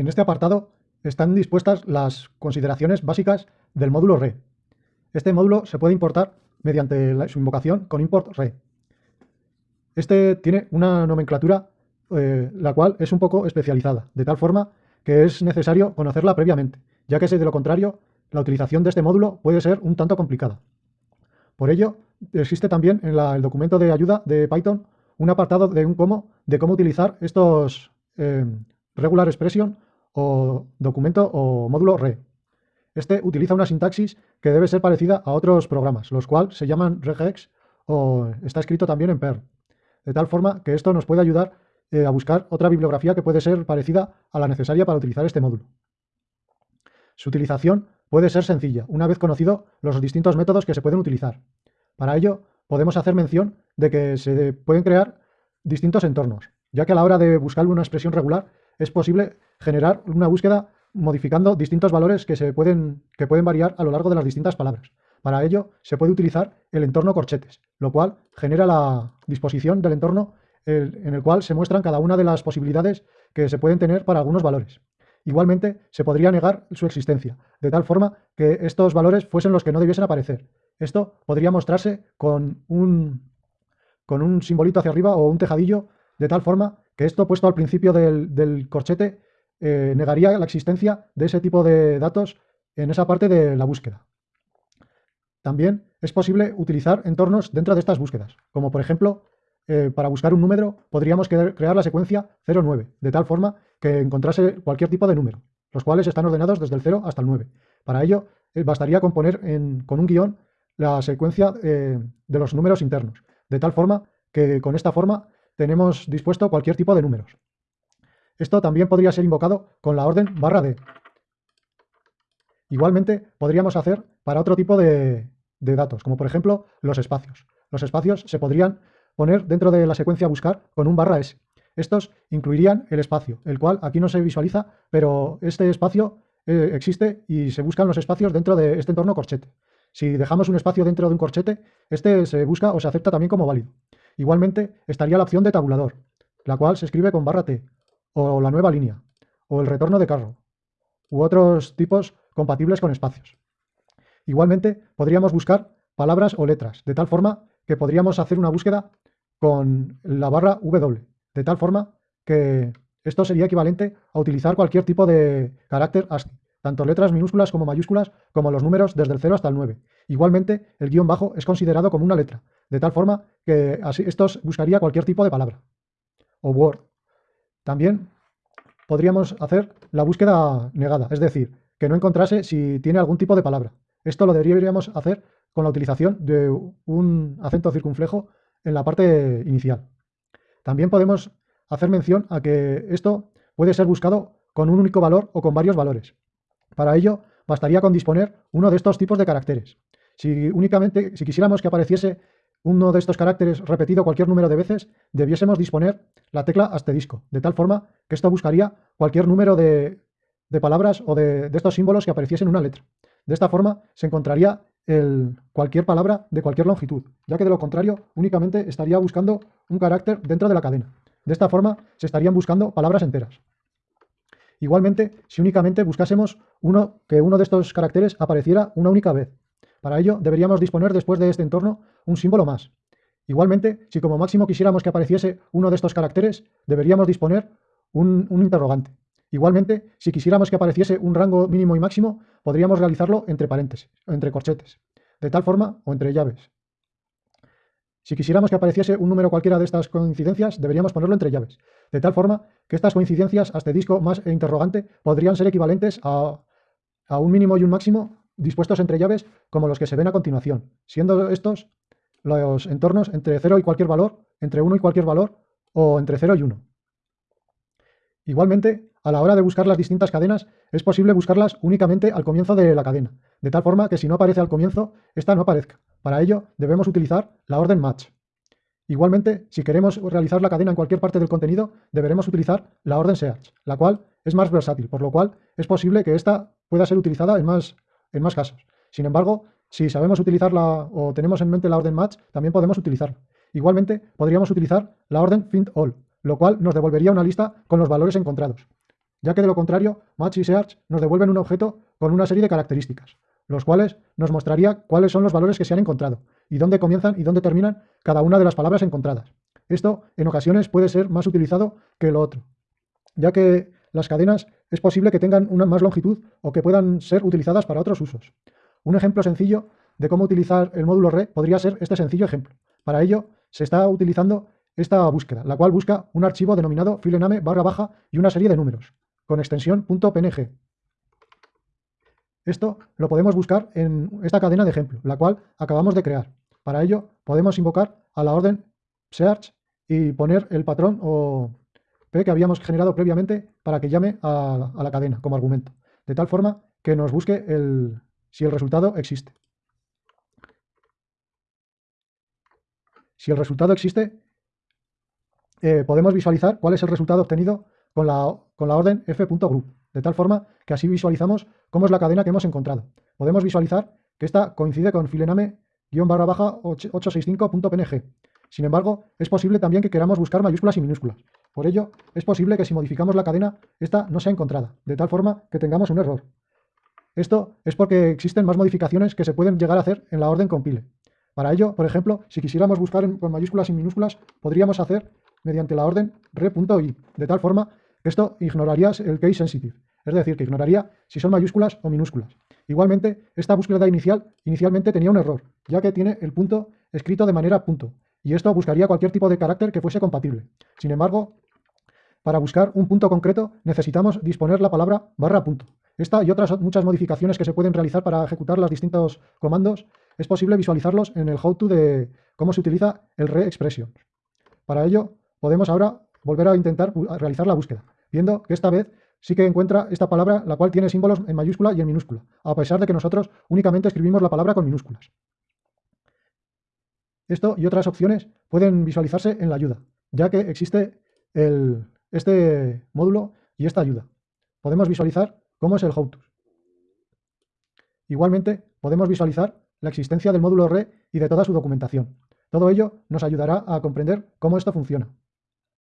En este apartado están dispuestas las consideraciones básicas del módulo re. Este módulo se puede importar mediante su invocación con import re. Este tiene una nomenclatura eh, la cual es un poco especializada, de tal forma que es necesario conocerla previamente, ya que si de lo contrario la utilización de este módulo puede ser un tanto complicada. Por ello, existe también en el documento de ayuda de Python un apartado de un cómo, de cómo utilizar estos eh, regular expression o documento o módulo re. Este utiliza una sintaxis que debe ser parecida a otros programas, los cuales se llaman regex o está escrito también en Perl. De tal forma que esto nos puede ayudar eh, a buscar otra bibliografía que puede ser parecida a la necesaria para utilizar este módulo. Su utilización puede ser sencilla, una vez conocido los distintos métodos que se pueden utilizar. Para ello, podemos hacer mención de que se pueden crear distintos entornos, ya que a la hora de buscar una expresión regular es posible generar una búsqueda modificando distintos valores que, se pueden, que pueden variar a lo largo de las distintas palabras. Para ello se puede utilizar el entorno corchetes, lo cual genera la disposición del entorno en el cual se muestran cada una de las posibilidades que se pueden tener para algunos valores. Igualmente, se podría negar su existencia, de tal forma que estos valores fuesen los que no debiesen aparecer. Esto podría mostrarse con un, con un simbolito hacia arriba o un tejadillo, de tal forma esto puesto al principio del, corchete eh, negaría la existencia de ese tipo de datos en esa parte de la búsqueda. También es posible utilizar entornos dentro de estas búsquedas, como por ejemplo, eh, para buscar un número podríamos crear la secuencia 0,9, de tal forma que encontrase cualquier tipo de número, los cuales están ordenados desde el 0 hasta el 9. Para ello, eh, bastaría con poner con un guion la secuencia de los números internos, de tal forma que con esta forma tenemos dispuesto cualquier tipo de números. Esto también podría ser invocado con la orden barra d. Igualmente podríamos hacer para otro tipo de, datos, como por ejemplo los espacios. Los espacios se podrían poner dentro de la secuencia buscar con un barra s. Estos incluirían el espacio, el cual aquí no se visualiza, pero este espacio eh, existe y se buscan los espacios dentro de este entorno corchete. Si dejamos un espacio dentro de un corchete, este se busca o se acepta también como válido. Igualmente estaría la opción de tabulador, la cual se escribe con barra T, o la nueva línea, o el retorno de carro, u otros tipos compatibles con espacios. Igualmente podríamos buscar palabras o letras, de tal forma que podríamos hacer una búsqueda con la barra W, de tal forma que esto sería equivalente a utilizar cualquier tipo de carácter ASCII, tanto letras minúsculas como mayúsculas, como los números desde el 0 hasta el 9. Igualmente, el guion bajo es considerado como una letra, de tal forma que así, esto buscaría cualquier tipo de palabra. O Word. También podríamos hacer la búsqueda negada, es decir, que no encontrase si tiene algún tipo de palabra. Esto lo deberíamos hacer con la utilización de un acento circunflejo en la parte inicial. También podemos hacer mención a que esto puede ser buscado con un único valor o con varios valores. Para ello, bastaría con disponer uno de estos tipos de caracteres. Si únicamente, si quisiéramos que apareciese uno de estos caracteres repetido cualquier número de veces, debiésemos disponer la tecla asterisco, de tal forma que esto buscaría cualquier número de, palabras o de, estos símbolos que apareciesen en una letra. De esta forma se encontraría cualquier palabra de cualquier longitud, ya que de lo contrario únicamente estaría buscando un carácter dentro de la cadena. De esta forma se estarían buscando palabras enteras. Igualmente, si únicamente buscásemos uno, que uno de estos caracteres apareciera una única vez. Para ello, deberíamos disponer después de este entorno un símbolo más. Igualmente, si como máximo quisiéramos que apareciese uno de estos caracteres, deberíamos disponer un, interrogante. Igualmente, si quisiéramos que apareciese un rango mínimo y máximo, podríamos realizarlo entre paréntesis, entre corchetes, de tal forma o entre llaves. Si quisiéramos que apareciese un número cualquiera de estas coincidencias, deberíamos ponerlo entre llaves, de tal forma que estas coincidencias asterisco más e interrogante podrían ser equivalentes a un mínimo y un máximo dispuestos entre llaves como los que se ven a continuación, siendo estos los entornos entre 0 y cualquier valor, entre 1 y cualquier valor o entre 0 y 1. Igualmente, a la hora de buscar las distintas cadenas, es posible buscarlas únicamente al comienzo de la cadena, de tal forma que si no aparece al comienzo, esta no aparezca. Para ello, debemos utilizar la orden match. Igualmente, si queremos realizar la cadena en cualquier parte del contenido, deberemos utilizar la orden search, la cual es más versátil, por lo cual es posible que esta pueda ser utilizada en más, en más casos. Sin embargo, si sabemos utilizarla o tenemos en mente la orden match, también podemos utilizarla. Igualmente, podríamos utilizar la orden find all, lo cual nos devolvería una lista con los valores encontrados. ya que de lo contrario, match y search nos devuelven un objeto con una serie de características, los cuales nos mostraría cuáles son los valores que se han encontrado y dónde comienzan y dónde terminan cada una de las palabras encontradas. Esto en ocasiones puede ser más utilizado que lo otro, ya que las cadenas es posible que tengan una más longitud o que puedan ser utilizadas para otros usos. Un ejemplo sencillo de cómo utilizar el módulo re podría ser este sencillo ejemplo. Para ello se está utilizando esta búsqueda, la cual busca un archivo denominado filename barra baja y una serie de números, con extensión .png. Esto lo podemos buscar en esta cadena de ejemplo, la cual acabamos de crear. Para ello podemos invocar a la orden search y poner el patrón o P que habíamos generado previamente para que llame a, la cadena como argumento, de tal forma que nos busque el, si el resultado existe. Si el resultado existe, eh, podemos visualizar cuál es el resultado obtenido con la, con la orden f.group, de tal forma que así visualizamos cómo es la cadena que hemos encontrado. Podemos visualizar que esta coincide con filename-865.png. Sin embargo, es posible también que queramos buscar mayúsculas y minúsculas. Por ello, es posible que si modificamos la cadena, esta no sea encontrada, de tal forma que tengamos un error. Esto es porque existen más modificaciones que se pueden llegar a hacer en la orden compile. Para ello, por ejemplo, si quisiéramos buscar con mayúsculas y minúsculas, podríamos hacer mediante la orden re.i, de tal forma que esto ignoraría el case sensitive, es decir, que ignoraría si son mayúsculas o minúsculas. Igualmente, esta búsqueda inicial inicialmente tenía un error, ya que tiene el punto escrito de manera punto, y esto buscaría cualquier tipo de carácter que fuese compatible. Sin embargo, para buscar un punto concreto necesitamos disponer la palabra barra punto. Esta y otras muchas modificaciones que se pueden realizar para ejecutar los distintos comandos es posible visualizarlos en el how-to de cómo se utiliza el re-expression. Para ello, podemos ahora volver a intentar realizar la búsqueda, viendo que esta vez sí que encuentra esta palabra, la cual tiene símbolos en mayúscula y en minúscula, a pesar de que nosotros únicamente escribimos la palabra con minúsculas. Esto y otras opciones pueden visualizarse en la ayuda, ya que existe este módulo y esta ayuda. Podemos visualizar cómo es el how Igualmente, podemos visualizar la existencia del módulo RE y de toda su documentación. Todo ello nos ayudará a comprender cómo esto funciona.